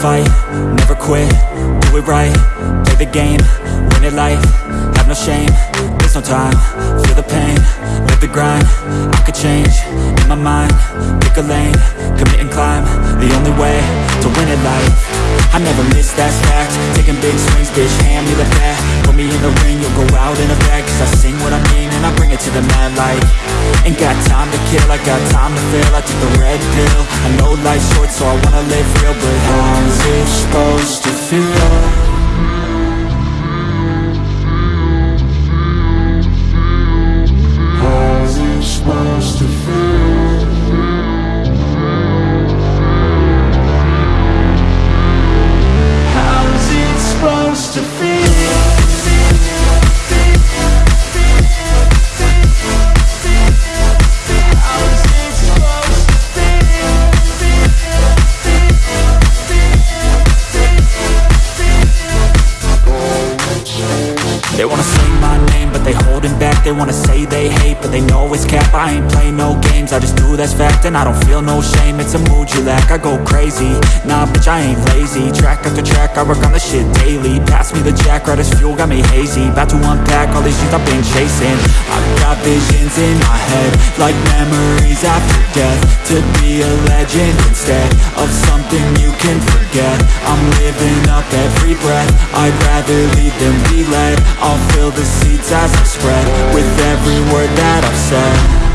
fight, never quit, do it right, play the game, win it life, have no shame, there's no time, grind, I could change, in my mind, pick a lane, commit and climb, the only way to win it life, I never miss, that's fact, taking big swings, bitch, hand me the bat, put me in the ring, you'll go out in a bag, cause I sing what I mean, and I bring it to the mad light, ain't got time to kill, I got time to feel, I took the red pill, I know life's short, so I wanna live real, but how's it supposed to feel? They wanna say my name, but they holding back. They wanna say they hate, but they know it's cap. I ain't play no games, I just do that's fact And I don't feel no shame, it's a mood you lack I go crazy, nah bitch I ain't lazy. Track after track, I work on the shit daily. Pass me the jack, right as fuel, got me hazy. About to unpack all these things I've been chasing. I've got in my head Like memories after death. To be a legend instead Of something you can forget. I'm living up every breath. I'd rather lead than be led. I'll fill the seats as I spread With every word that I've said